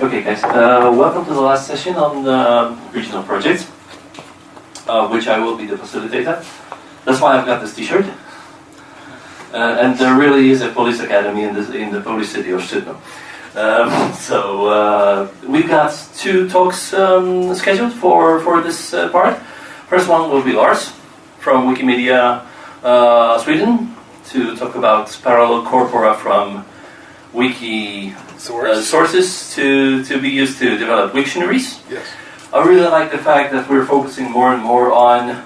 Okay, guys, uh, welcome to the last session on uh, regional projects, uh, which I will be the facilitator. That's why I've got this T-shirt. Uh, and there really is a police academy in the in the police city of Szczytno. Um, so uh, we've got two talks um, scheduled for for this uh, part. First one will be Lars from Wikimedia Sweden to talk about parallel corpora from wiki uh, sources to, to be used to develop dictionaries. Yes. I really like the fact that we're focusing more and more on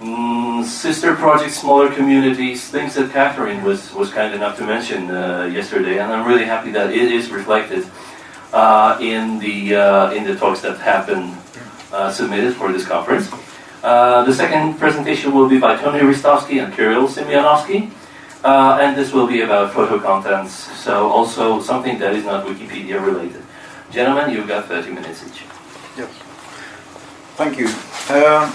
mm, sister projects, smaller communities, things that Catherine was, was kind enough to mention uh, yesterday, and I'm really happy that it is reflected uh, in the uh, in the talks that have been uh, submitted for this conference. Uh, the second presentation will be by Tony Ristovsky and Kirill Semyonovsky. Uh, and this will be about photo contents, so also something that is not Wikipedia related. Gentlemen, you've got 30 minutes each. Yes. Thank you. Uh,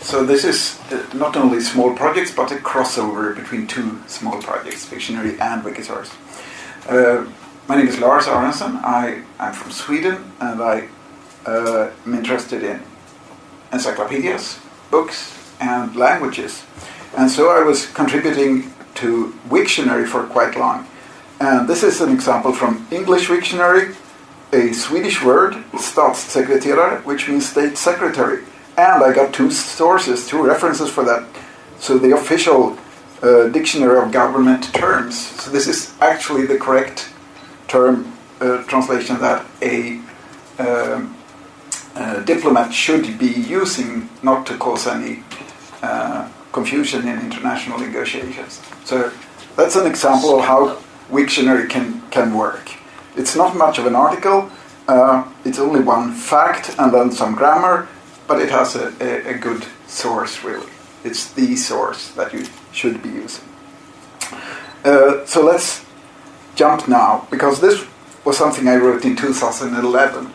so this is uh, not only small projects, but a crossover between two small projects, Wiktionary and Wikisource. Uh, my name is Lars Aronsson. I am from Sweden, and I uh, am interested in encyclopedias, books, and languages. And so I was contributing to Wiktionary for quite long. And this is an example from English Wiktionary, a Swedish word, statssekreterare, which means state secretary. And I got two sources, two references for that. So the official uh, dictionary of government terms. So this is actually the correct term uh, translation that a um, uh, diplomat should be using not to cause any uh, confusion in international negotiations. So that's an example of how Wiktionary can, can work. It's not much of an article, uh, it's only one fact and then some grammar, but it has a, a, a, good source really. It's the source that you should be using. Uh, so let's jump now, because this was something I wrote in 2011.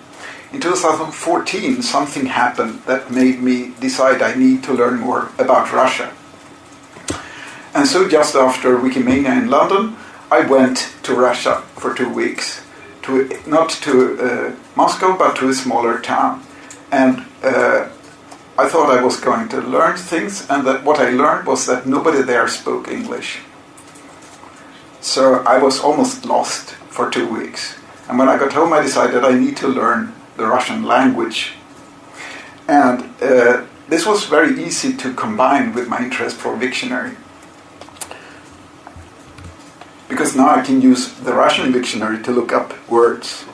In 2014, something happened that made me decide I need to learn more about Russia. And so, just after Wikimania in London, I went to Russia for two weeks, to not to uh, Moscow, but to a smaller town. And uh, I thought I was going to learn things, and that what I learned was that nobody there spoke English. So I was almost lost for two weeks. And when I got home, I decided I need to learn the Russian language. And uh, this was very easy to combine with my interest for Wiktionary. Because now I can use the Russian dictionary to look up words.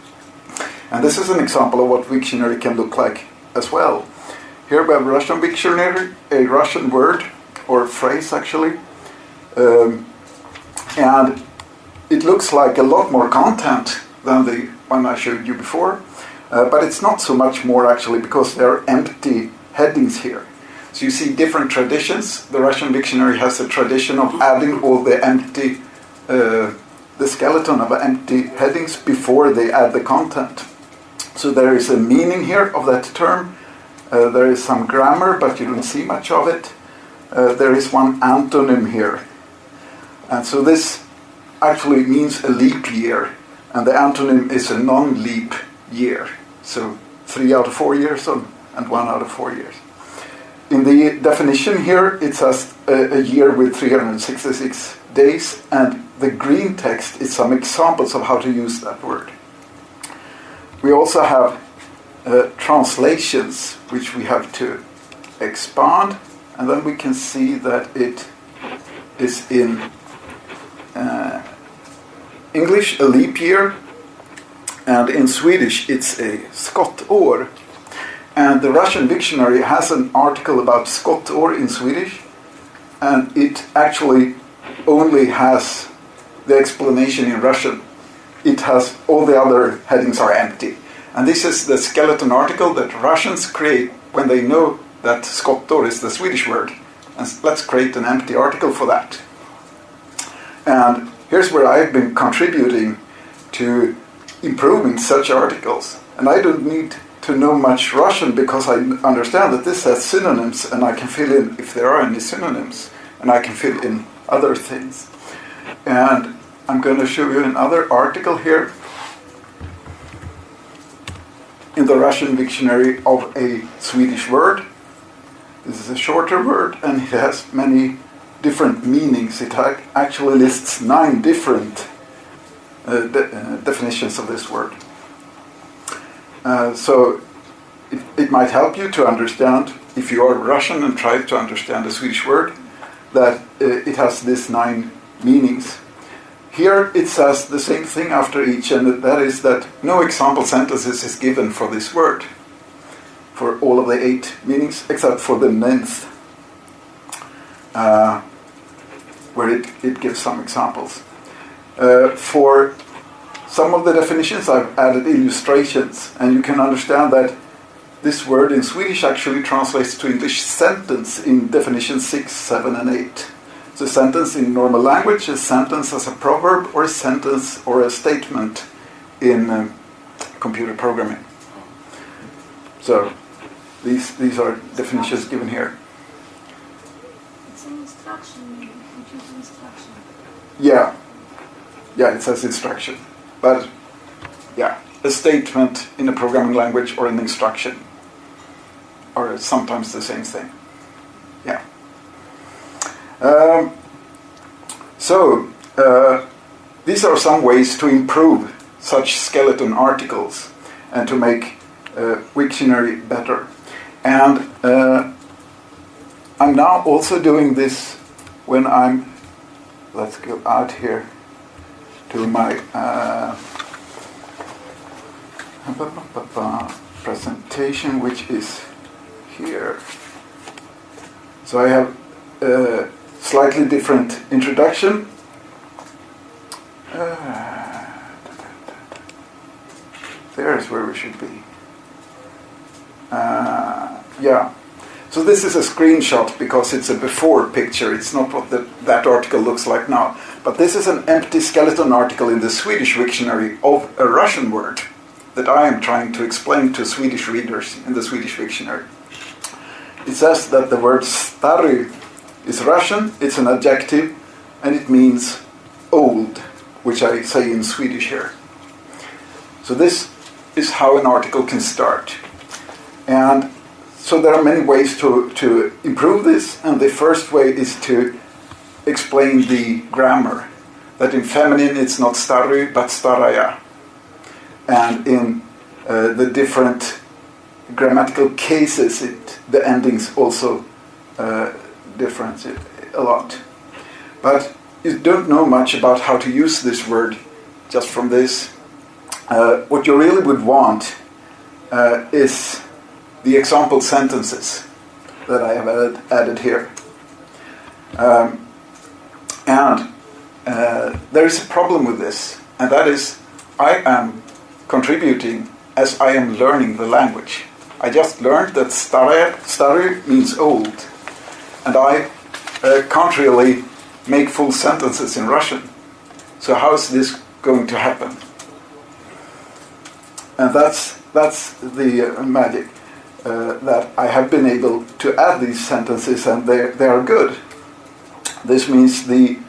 And this is an example of what Wiktionary can look like as well. Here we have Russian dictionary, a Russian word, or phrase actually. Um, and it looks like a lot more content than the one I showed you before. Uh, but it's not so much more actually because there are empty headings here. So you see different traditions. The Russian dictionary has a tradition of adding all the empty, uh, the skeleton of empty headings before they add the content. So there is a meaning here of that term. Uh, there is some grammar, but you don't see much of it. Uh, there is one antonym here. And so this actually means a leap year, and the antonym is a non leap year. So three out of four years on and one out of four years. In the definition here, it says a, a year with 366 days, and the green text is some examples of how to use that word. We also have uh, translations, which we have to expand, and then we can see that it is in uh, English, a leap year, and in Swedish it's a skottår. And the Russian dictionary has an article about skottår in Swedish, and it actually only has the explanation in Russian. It has all the other headings are empty. And this is the skeleton article that Russians create when they know that skottår is the Swedish word. And let's create an empty article for that. And here's where I've been contributing to improving such articles. And I don't need to know much Russian because I understand that this has synonyms and I can fill in if there are any synonyms and I can fill in other things. And I'm going to show you another article here. in the Russian dictionary of a Swedish word. This is a shorter word and it has many different meanings. It actually lists nine different de- uh, definitions of this word. Uh, so it, it might help you to understand, if you are Russian and try to understand a Swedish word, that uh, it has these nine meanings. Here it says the same thing after each, and that is that no example sentences is given for this word, for all of the eight meanings, except for the ninth, uh, where it, it gives some examples. Uh, for some of the definitions, I've added illustrations, and you can understand that this word in Swedish actually translates to English sentence in definition 6, 7, and 8. So, sentence in normal language is sentence as a proverb or a sentence or a statement in um, computer programming. So, these, these are definitions given here. It's an instruction, maybe, computer instruction. Yeah, yeah, it says instruction. But, yeah, a statement in a programming language or an instruction are sometimes the same thing. Yeah. Um, so, uh, these are some ways to improve such skeleton articles and to make uh, Wiktionary better. And uh, I'm now also doing this when I'm, let's go out here to my uh, presentation, which is here. So I have a slightly different introduction. Uh, there's where we should be. Uh, yeah. So this is a screenshot because it's a before picture. It's not what the, that article looks like now. But this is an empty skeleton article in the Swedish dictionary of a Russian word that I am trying to explain to Swedish readers in the Swedish dictionary. It says that the word stary is Russian, it's an adjective, and it means old, which I say in Swedish here. So this is how an article can start. And so there are many ways to, to improve this, and the first way is to explain the grammar. That in feminine it's not stary but staraya. And in uh, the different grammatical cases, it, the endings also uh, difference a lot. But you don't know much about how to use this word just from this. Uh, what you really would want uh, is the example sentences that I have added, added here. Um, and uh, there is a problem with this, and that is I am contributing as I am learning the language. I just learned that stare, means old, and I uh, can't really make full sentences in Russian. So how is this going to happen? And that's that's the uh, magic uh, that I have been able to add these sentences, and they they are good. This means the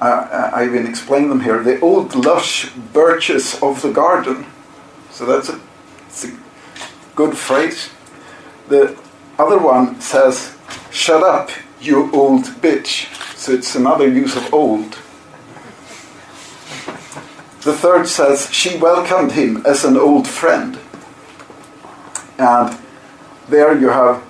uh, I even explained them here. The old lush birches of the garden. So that's a, a good phrase. The other one says, "Shut up, you old bitch." So it's another use of old. The third says, She welcomed him as an old friend. And there you have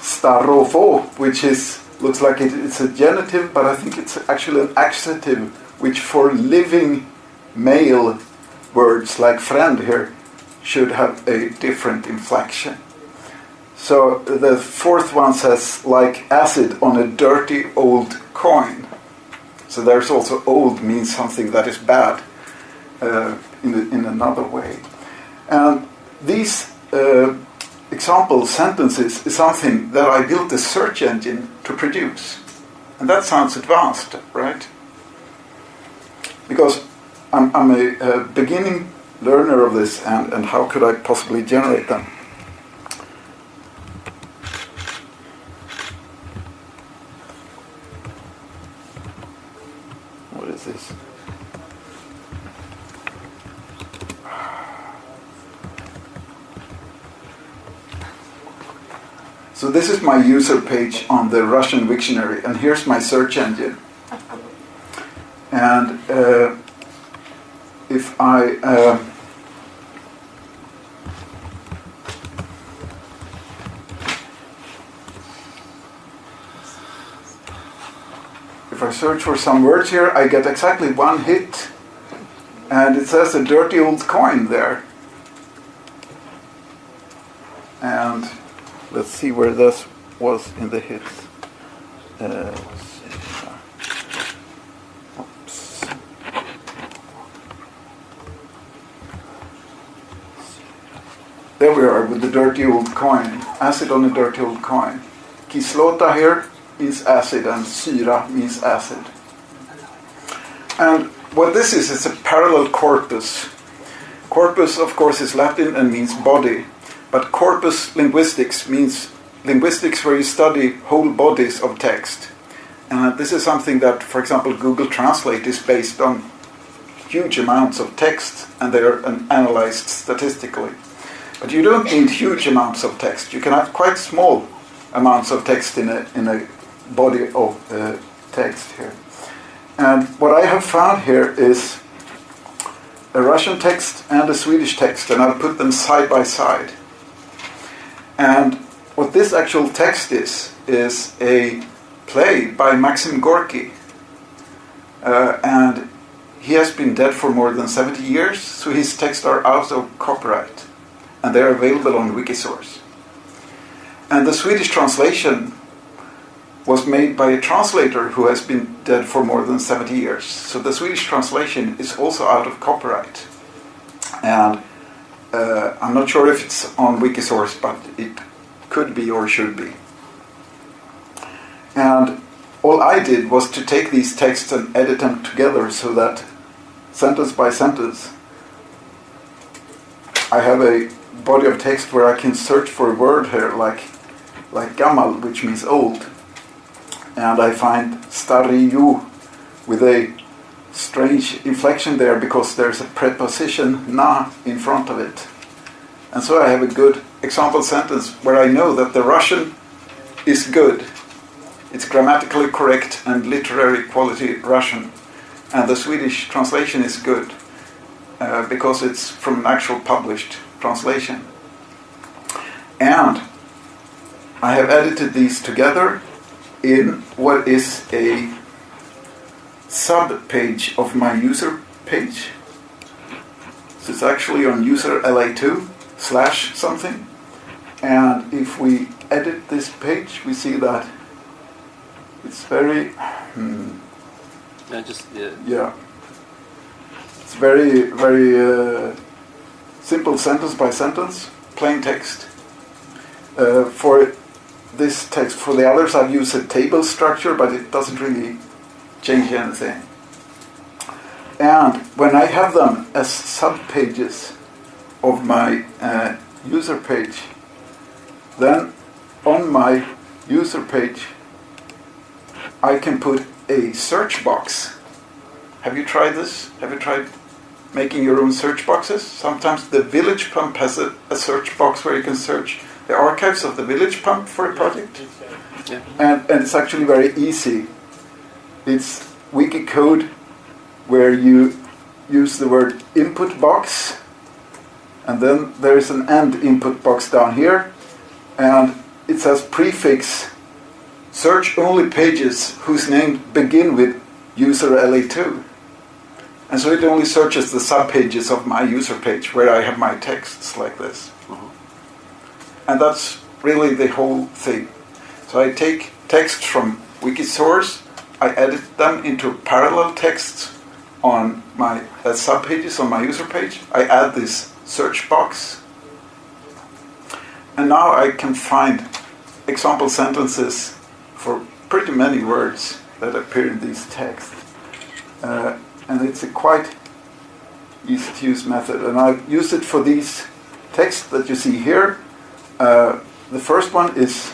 starofo, which is looks like it, it's a genitive, but I think it's actually an accusative, which for living male words like friend here should have a different inflection. So the fourth one says, like acid on a dirty old coin. So there's also old means something that is bad uh, in, in another way. And these uh, example sentences is something that I built a search engine to produce. And that sounds advanced, right? Because I'm, I'm a, a beginning learner of this, and, and how could I possibly generate them? What is this? So this is my user page on the Russian Wiktionary, and here's my search engine. And uh, if I uh, if I search for some words here, I get exactly one hit, and it says a dirty old coin there. And let's see where this was in the hits. Uh. There we are with the dirty old coin. Acid on a dirty old coin. Kislota here means acid and syra means acid. And what this is, is a parallel corpus. Corpus, of course, is Latin and means body. But corpus linguistics means linguistics where you study whole bodies of text. And this is something that, for example, Google Translate is based on huge amounts of text and they're analyzed statistically. But you don't need huge amounts of text. You can have quite small amounts of text in a, in a body of uh, text here. And what I have found here is a Russian text and a Swedish text, and I'll put them side by side. And what this actual text is, is a play by Maxim Gorky. Uh, and he has been dead for more than 70 years, so his texts are out of copyright. And they're available on Wikisource. And the Swedish translation was made by a translator who has been dead for more than 70 years. So the Swedish translation is also out of copyright. And uh, I'm not sure if it's on Wikisource, but it could be or should be. And all I did was to take these texts and edit them together so that sentence by sentence I have a body of text where I can search for a word here like like gamal, which means old. And I find stariyu with a strange inflection there because there's a preposition na in front of it. And so I have a good example sentence where I know that the Russian is good. It's grammatically correct and literary quality Russian. And the Swedish translation is good uh, because it's from an actual published translation. And I have edited these together in what is a sub page of my user page. So it's actually on user LA2 slash something. And if we edit this page, we see that it's very, hmm, Yeah, just yeah. yeah, it's very, very uh, simple sentence by sentence, plain text. Uh, for this text, for the others, I've used a table structure, but it doesn't really change anything. And when I have them as sub pages of my uh, user page, then on my user page, I can put a search box. Have you tried this? Have you tried making your own search boxes? Sometimes the Village Pump has a, a search box where you can search the archives of the Village Pump for a project. Yeah. And, and it's actually very easy. It's wiki code where you use the word input box and then there is an end input box down here and it says prefix. Search only pages whose name begin with user LA2 and so it only searches the subpages of my user page where I have my texts like this. Uh-huh. And that's really the whole thing. So I take text from Wikisource I edit them into parallel texts on my uh, subpages on my user page I add this search box and now I can find example sentences for pretty many words that appear in these texts. Uh, and it's a quite easy to use method. And I've used it for these texts that you see here. Uh, the first one is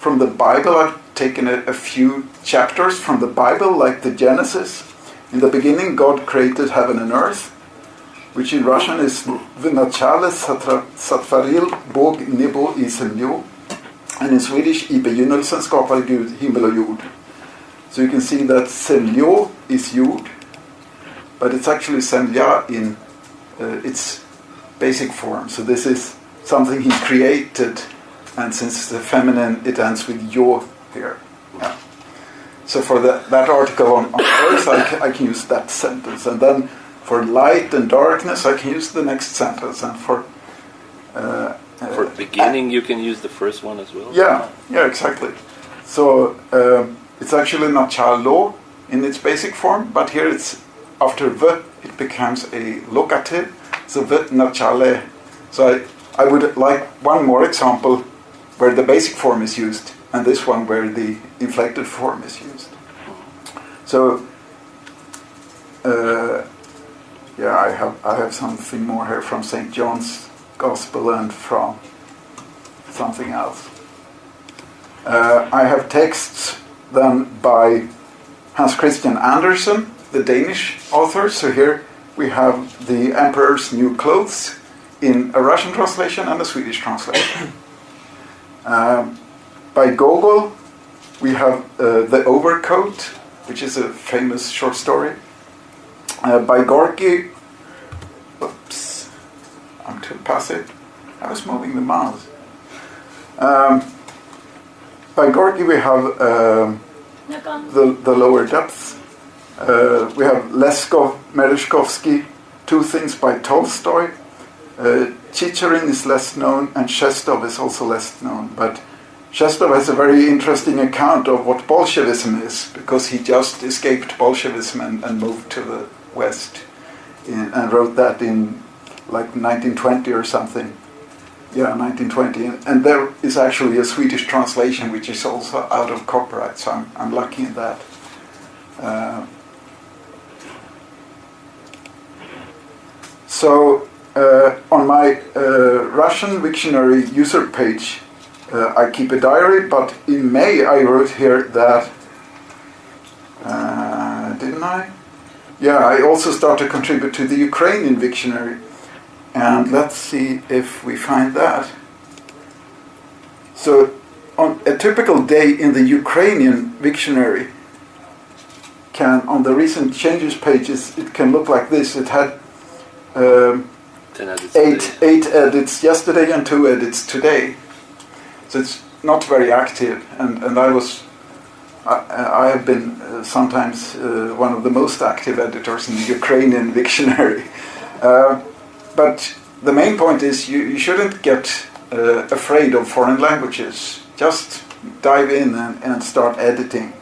from the Bible. I've taken a, a few chapters from the Bible, like the Genesis. In the beginning, God created heaven and earth, which in Russian is Vynačale satvaril Bog nebo i and in Swedish, I begynnelsen skapade Gud himmel och jord. So you can see that zemljo is jord, but it's actually zemlja in uh, its basic form. So this is something he created and since it's the feminine, it ends with your here. Yeah. So for the, that article on, on earth, I can, I can use that sentence, and then for light and darkness, I can use the next sentence, and for uh, For uh, beginning, you can use the first one as well. yeah, yeah, exactly. So um, it's actually not chalo in its basic form, but here it's after v, it becomes a locative. So v nachale. So I, I would like one more example where the basic form is used, and this one where the inflected form is used. So uh, yeah, I have I have something more here from St. John's Gospel and from something else. Uh, I have texts then by Hans Christian Andersen, the Danish author. So here we have the Emperor's New Clothes in a Russian translation and a Swedish translation. Um, by Gogol, we have uh, The Overcoat, which is a famous short story. Uh, by Gorky, oops, I'm too passive. I was moving the mouse. Um, by Gorky, we have um, Nagan. the, the lower depths. Uh, we have Leskov, Merezhkovsky, Two Things by Tolstoy. Chicherin is less known, and Shestov is also less known. But Shestov has a very interesting account of what Bolshevism is, because he just escaped Bolshevism and, and moved to the West, in, and wrote that in like 1920 or something. Yeah, 1920. And, there is actually a Swedish translation which is also out of copyright, so I'm, I'm lucky in that. Uh, so on my uh, Russian dictionary user page, uh, I keep a diary, but in May I wrote here that, uh, didn't I? Yeah, I also start to contribute to the Ukrainian dictionary. And let's see if we find that. So, on a typical day in the Ukrainian dictionary, can on the recent changes pages, it can look like this. It had um, Ten edits eight eight edits yesterday and two edits today. So it's not very active, and, and I was I, I have been uh, sometimes uh, one of the most active editors in the Ukrainian dictionary. Uh, but the main point is you, you shouldn't get uh, afraid of foreign languages. Just dive in and, and start editing.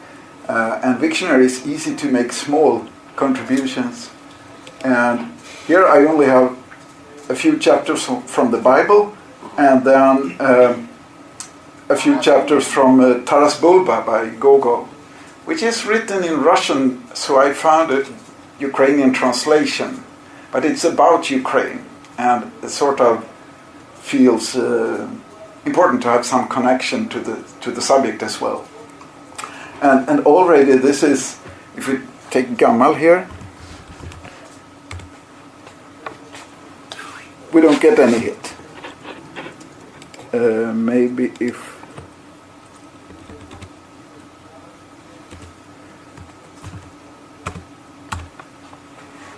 Uh, and Wiktionary is easy to make small contributions. And here I only have a few chapters from, the Bible and then um, a few chapters from uh, Taras Bulba by Gogol, which is written in Russian, so I found a Ukrainian translation. But it's about Ukraine and it sort of feels uh, important to have some connection to the, to the subject as well. And, and already this is, if we take Gamal here, we don't get any hit. Uh, maybe if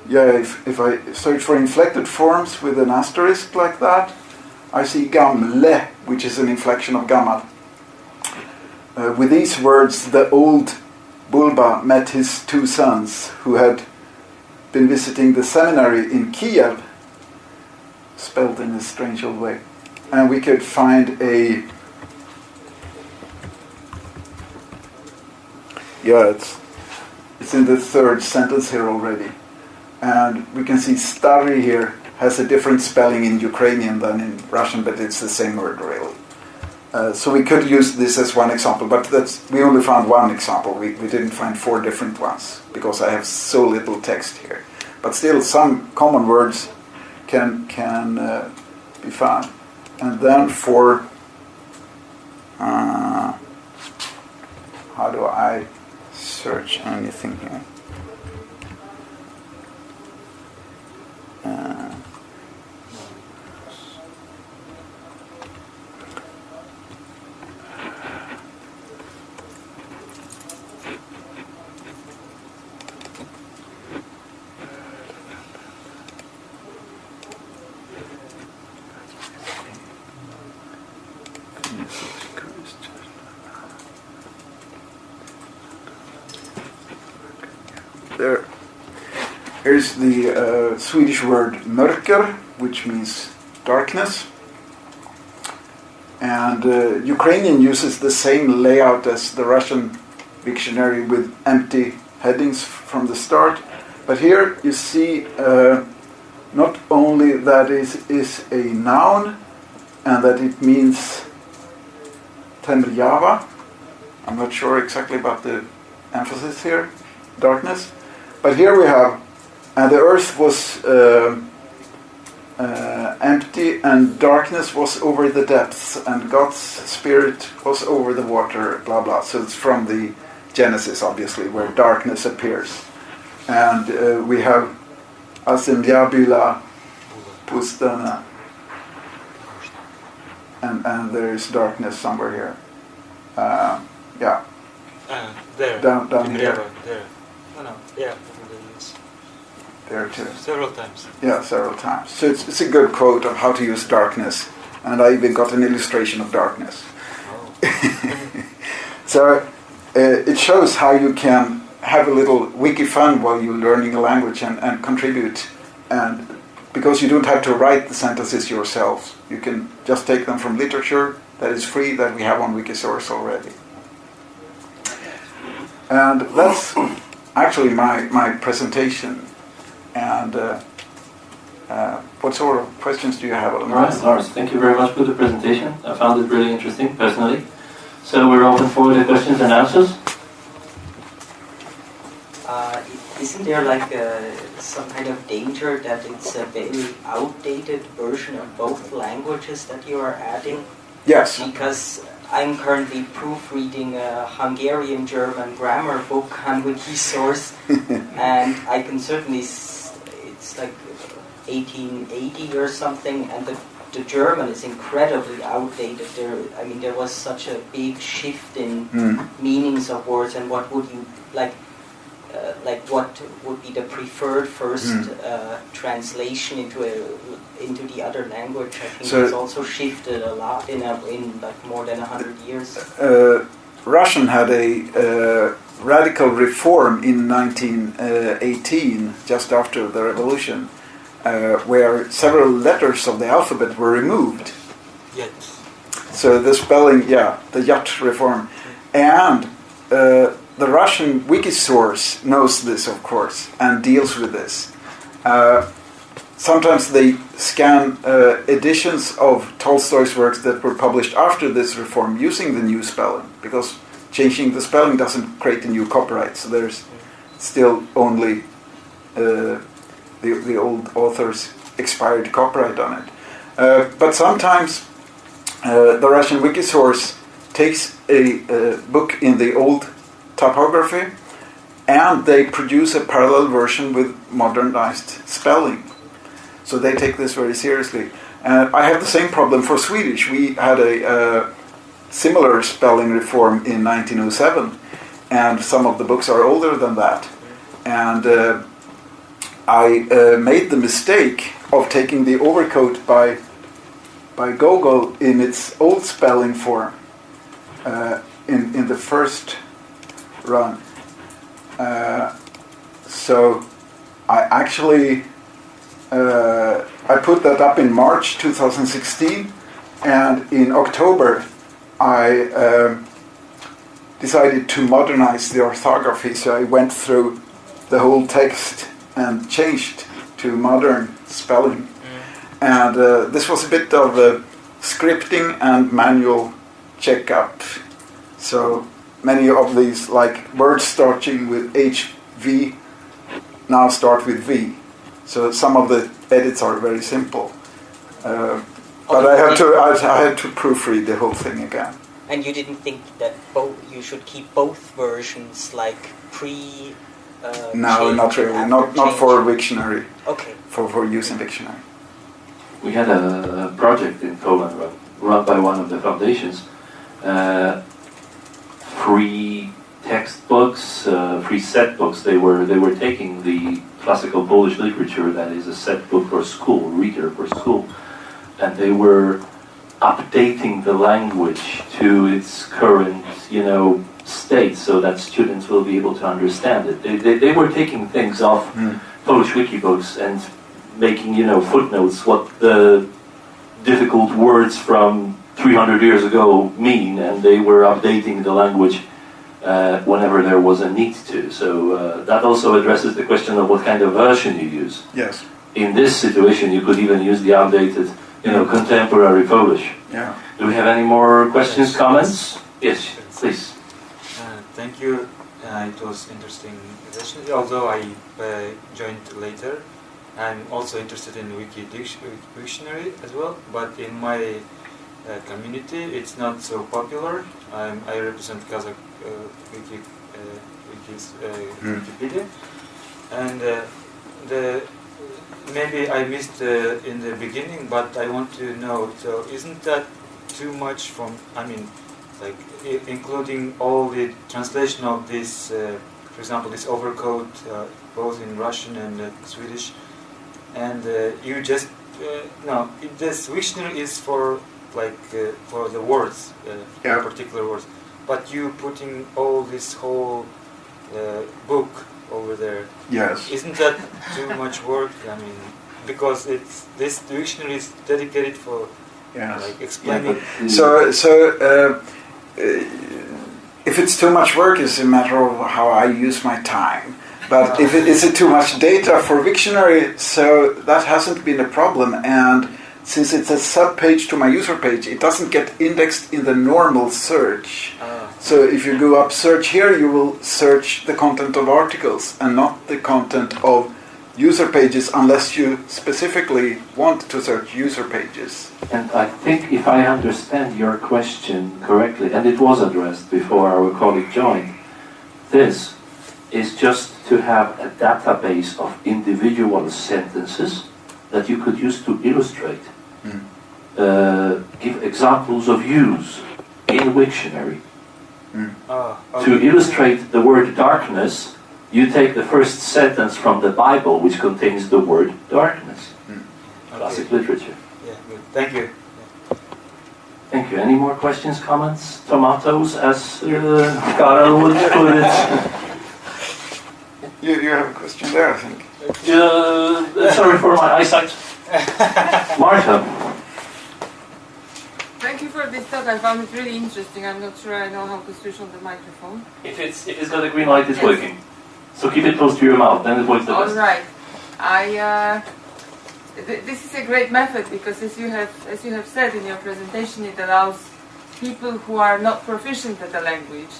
yeah, if, if I search for inflected forms with an asterisk like that, I see gamle, which is an inflection of gamal. Uh, with these words, the old Bulba met his two sons who had been visiting the seminary in Kiev, spelled in a strange old way. And we could find a. Yeah, it's, it's in the third sentence here already. And we can see stary here has a different spelling in Ukrainian than in Russian, but it's the same word really. Uh, so we could use this as one example, but that's we only found one example. We, we didn't find four different ones because I have so little text here. But still, some common words can can uh, be found. And then for uh, how do I search anything here? Uh, there. Here's the uh, Swedish word mörker, which means darkness. And uh, Ukrainian uses the same layout as the Russian dictionary with empty headings from the start. But here you see uh, not only that it is a noun and that it means Temrjava. I'm not sure exactly about the emphasis here, darkness. But here we have, and the earth was uh, uh, empty, and darkness was over the depths, and God's spirit was over the water, blah blah. So it's from the Genesis, obviously, where darkness appears. And uh, we have Asimyabila Pustana. And, and there is darkness somewhere here. Uh, yeah, Uh, there. Down- down here. There. No, no. Yeah. There too. Several times. Yeah, several times. So it's, it's a good quote of how to use darkness. And I even got an illustration of darkness. Oh. So uh, it shows how you can have a little wiki fun while you're learning a language and, and contribute. And because you don't have to write the sentences yourselves, you can just take them from literature that is free that we have on Wikisource already. And that's actually my, my presentation. And uh, uh, what sort of questions do you have? All right, Lars, thank you very much for the presentation. I found it really interesting, personally. So we're open for the questions and answers. Uh, isn't there like a, some kind of danger that it's a very outdated version of both languages that you are adding? Yes. Because I'm currently proofreading a Hungarian German grammar book on Wikisource, and I can certainly, s- it's like 1880 or something, and the, the German is incredibly outdated. There, I mean, there was such a big shift in Mm. meanings of words and what would you like uh, like what would be the preferred first Hmm. uh, translation into a into the other language i think So- it's also shifted a lot in a, in like more than 100 years uh, Russian had a uh, radical reform in 1918, just after the revolution, uh, where several letters of the alphabet were removed. Yet. So the spelling, yeah, the Yat reform. And uh, the Russian Wikisource knows this, of course, and deals with this. Uh, sometimes they scan uh, editions of Tolstoy's works that were published after this reform using the new spelling, because changing the spelling doesn't create a new copyright, so there's still only uh, the, the old author's expired copyright on it. Uh, but sometimes uh, the Russian Wikisource takes a uh, book in the old typography and they produce a parallel version with modernized spelling. So they take this very seriously. Uh, I have the same problem for Swedish. We had a uh, similar spelling reform in 1907, and some of the books are older than that. And uh, I uh, made the mistake of taking the overcoat by by Gogol in its old spelling form uh, in in the first run. Uh, so I actually uh, I put that up in March 2016, and in October I um, decided to modernize the orthography. So I went through the whole text and changed to modern spelling. And uh, this was a bit of a scripting and manual checkup. So many of these, like words starting with HV, now start with V. So some of the edits are very simple. Uh, but I have to I, I had to proofread the whole thing again. and you didn't think that both you should keep both versions like pre uh, No, not really. after Not not for change? Wiktionary. okay For for use in Wiktionary. We had a project in Poland run, run by one of the foundations. Uh, free textbooks, uh, free set books. They were they were taking the classical Polish literature that is a set book for school, reader for school, and they were updating the language to its current, you know, state so that students will be able to understand it. They, they, they were taking things off Hmm. Polish wiki books and making, you know, footnotes what the difficult words from 300 years ago mean, and they were updating the language uh, whenever there was a need to. So uh, that also addresses the question of what kind of version you use. Yes. In this situation, you could even use the updated, you know, contemporary Polish. Yeah. Do we have any more questions, Yes. comments? Yes, please. Uh, thank you. Uh, it was interesting session. Although I uh, joined later, I'm also interested in Wiki Dic- Dictionary as well. But in my uh, community, it's not so popular. I'm, I represent Kazakh uh, Wiki, uh, Wikis, uh, Hmm. Wikipedia, and uh, the maybe I missed uh, in the beginning, but I want to know. So, isn't that too much from? I mean, like i- including all the translation of this, uh, for example, this overcoat, uh, both in Russian and uh, Swedish, and uh, you just uh, no, this dictionary is for like uh, for the words, uh, Yeah. particular words, but you putting all this whole uh, book over there. Yes. Isn't that too much work? I mean, because it's this dictionary is dedicated for Yes. like explaining. the- So, so uh, uh, if it's too much work, it's a matter of how I use my time. But if it is it too much data for Wiktionary, so that hasn't been a problem. And since it's a sub page to my user page, it doesn't get indexed in the normal search. Ah, So if you go up search here, you will search the content of articles and not the content of user pages unless you specifically want to search user pages. And I think if I understand your question correctly, and it was addressed before our colleague joined, this is just to have a database of individual sentences that you could use to illustrate. Uh, give examples of use in Wiktionary. ah, To okay. illustrate the word darkness, you take the first sentence from the Bible, which contains the word darkness. Okay. Classic literature. Yeah, good. Thank you. Thank you. Any more questions, comments? Tomatoes, as uh, Karel would put it. You, you have a question there, I think. Uh, sorry for my eyesight. Martha. Thank you for this talk. I found it really interesting. I'm not sure I know how to switch on the microphone. If it's if it's got a green light, it's working. So keep it close to your mouth, then it works the All best. right. I. Uh, th- this is a great method because, as you have as you have said in your presentation, it allows people who are not proficient at the language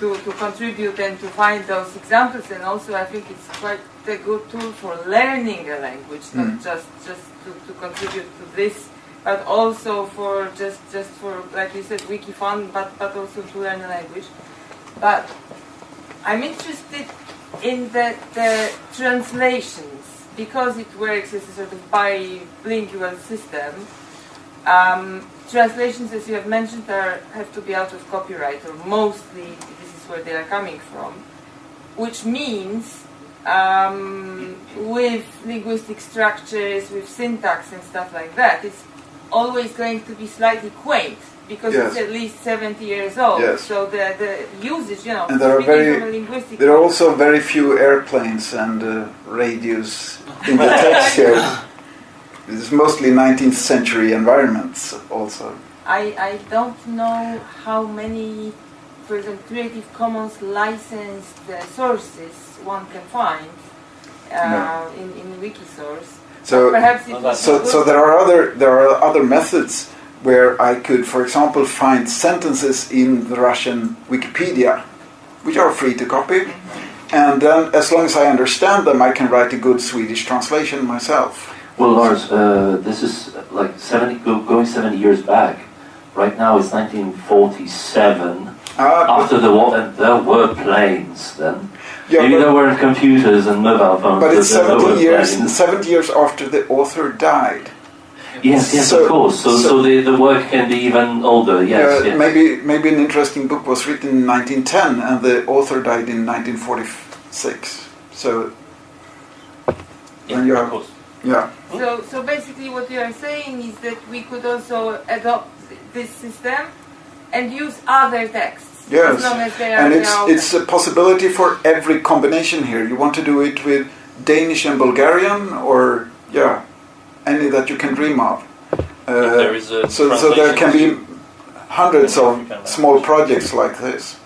to, to contribute and to find those examples. And also, I think it's quite a good tool for learning a language, not Mm. just just to, to contribute to this, but also for just just for like you said, wiki fun, but but also to learn a language. But I'm interested in the, the translations because it works as a sort of bilingual system. Um, translations, as you have mentioned, are have to be out of copyright, or mostly this is where they are coming from, which means um, with linguistic structures, with syntax and stuff like that, it's always going to be slightly quaint because Yes. it's at least 70 years old. Yes. So the, the usage, you know, And there are very- linguistic There are also very few airplanes and uh, radios in the text here. It's mostly 19th century environments also. I, I don't know how many, for example, Creative Commons licensed uh, sources one can find uh, in, in Wikisource. So, Perhaps it Well, so, so there are other there are other methods where I could, for example, find sentences in the Russian Wikipedia, which are free to copy, and then as long as I understand them, I can write a good Swedish translation myself. Well, Lars, uh, this is uh, like 70, going 70 years back. Right now it's 1947. Ah, After the war, and there were planes then. yeah, Maybe but- there weren't computers and mobile phones. But it's there were 70 years, planes. 70 years after the author died. Yes, yes, So- of course. So, so, so- the, the work can be even older. Yes, Uh, yes. Maybe maybe an interesting book was written in 1910 and the author died in 1946. So Yeah, you of have- course. yeah, So, so basically, what you are saying is that we could also adopt this system and use other texts. Yes. As long as they are, And they it's are open. it's a possibility for every combination here. You want to do it with Danish and Bulgarian, or yeah, any that you can dream of. Uh, If there is a so so there can be hundreds of small projects like this.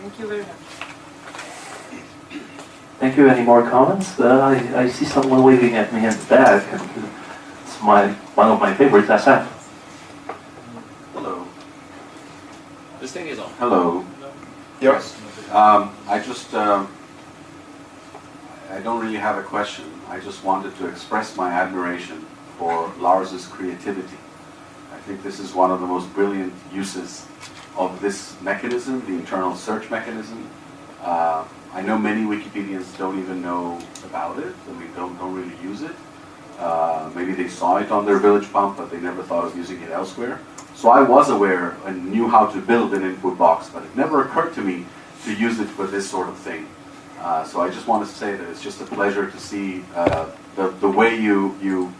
Thank you very much. Thank you. Any more comments? Uh, I, I see someone waving at me in the back. And it's my one of my favorites, Asaf. Hello. This thing is on. Hello. Yes. Um, I just, um, I don't really have a question. I just wanted to express my admiration for Lars's creativity. I think this is one of the most brilliant uses of this mechanism, the internal search mechanism. Uh, I know many Wikipedians don't even know about it. I mean, don't, don't really use it. Uh, maybe they saw it on their village pump, but they never thought of using it elsewhere. So I was aware and knew how to build an input box, but it never occurred to me to use it for this sort of thing. Uh, so I just wanted to say that it's just a pleasure to see uh, the, the way you, you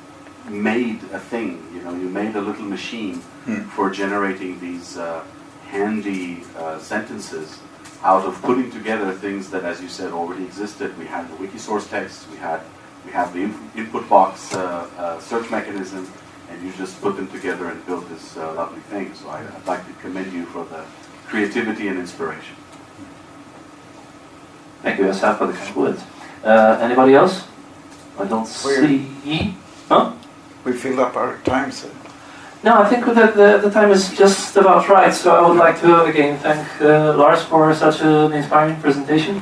made a thing. You know, you made a little machine Hmm. for generating these uh, handy uh, sentences out of putting together things that, as you said, already existed. We had the Wikisource text, we had we have the input box uh, uh, search mechanism, and you just put them together and built this uh, lovely thing. So I, I'd like to commend you for the creativity and inspiration. Thank you, Asaf, for the kind words. Uh, anybody else? I don't We're- see. Huh? We filled up our time, so No, I think that the, the time is just about right. So I would like to again thank uh, Lars for such an inspiring presentation.